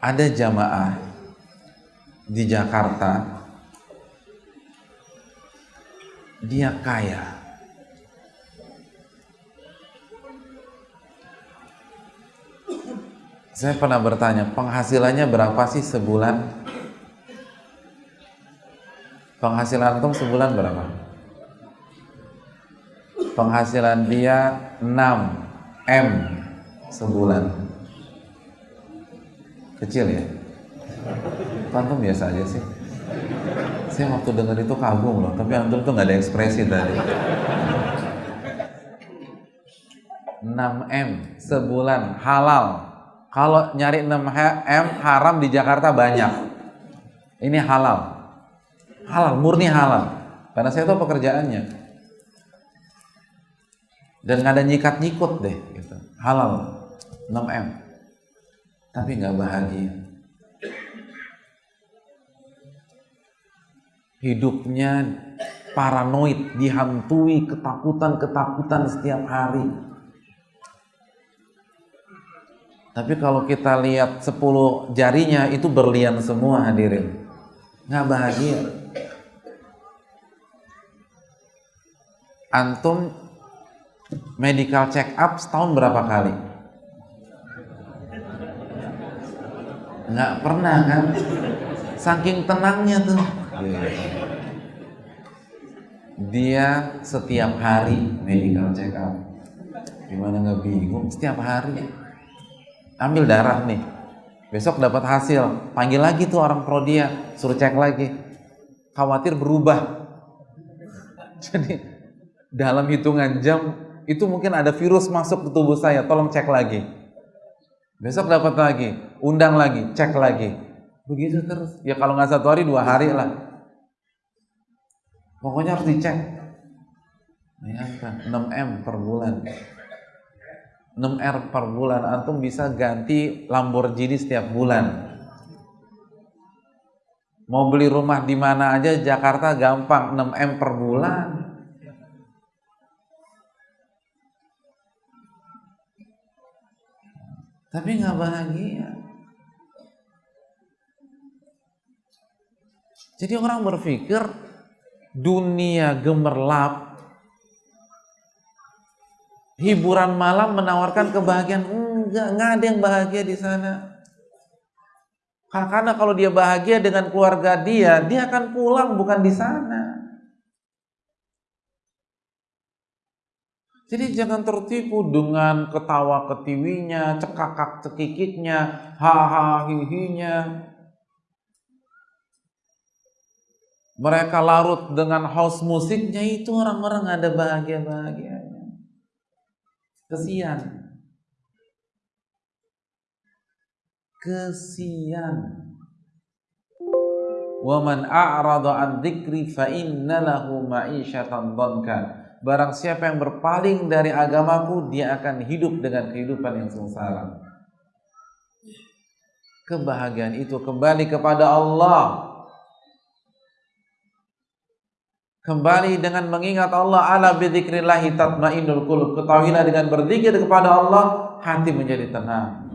ada jamaah di Jakarta dia kaya. Saya pernah bertanya penghasilannya berapa sih sebulan? Penghasilan antum sebulan berapa? Penghasilan dia 6 M sebulan kecil ya? Antum biasa aja sih. Saya waktu dengar itu kagum loh tapi antum tuh nggak ada ekspresi tadi. 6M sebulan halal. Kalau nyari 6M haram di Jakarta banyak. Ini halal. Halal murni halal. Karena saya tahu pekerjaannya. Dan nggak ada nyikat nyikut deh gitu. halal. 6M tapi nggak bahagia. Hidupnya paranoid dihantui ketakutan-ketakutan setiap hari. Tapi kalau kita lihat 10 jarinya itu berlian semua hadirin. Nggak bahagia. Antum medical check up setahun berapa kali nggak pernah kan? Saking tenangnya tuh. Dia setiap hari medical check up gimana nggak bingung? Setiap hari. Ambil darah nih. Besok dapat hasil. Panggil lagi tuh orang prodia suruh cek lagi. Khawatir berubah. Jadi dalam hitungan jam itu mungkin ada virus masuk ke tubuh saya. Tolong cek lagi besok dapat lagi undang lagi cek lagi. Begitu terus. Ya kalau nggak satu hari dua hari lah. Pokoknya harus dicek. Bayangkan 6M per bulan. 6R per bulan antum bisa ganti Lamborghini setiap bulan. Mau beli rumah di mana aja Jakarta gampang 6M per bulan tapi nggak bahagia. Jadi orang berpikir dunia gemerlap hiburan malam menawarkan kebahagiaan. Enggak enggak ada yang bahagia di sana. Karena kalau dia bahagia dengan keluarga dia dia akan pulang bukan di sana jadi jangan tertipu dengan ketawa ketiwinya cekakak cekikiknya haha hihinya. Mereka larut dengan house musiknya itu orang-orang ada bahagia-bahagianya. Kesian. Kesian. Waman a'rada an dzikri fa inna lahu ma'isyatan barang siapa yang berpaling dari agamaku dia akan hidup dengan kehidupan yang sengsara. Kebahagiaan itu kembali kepada Allah. Kembali dengan mengingat Allah ala bidzikrillah tatmainnul qulub. Ketahuilah dengan berzikir kepada Allah hati menjadi tenang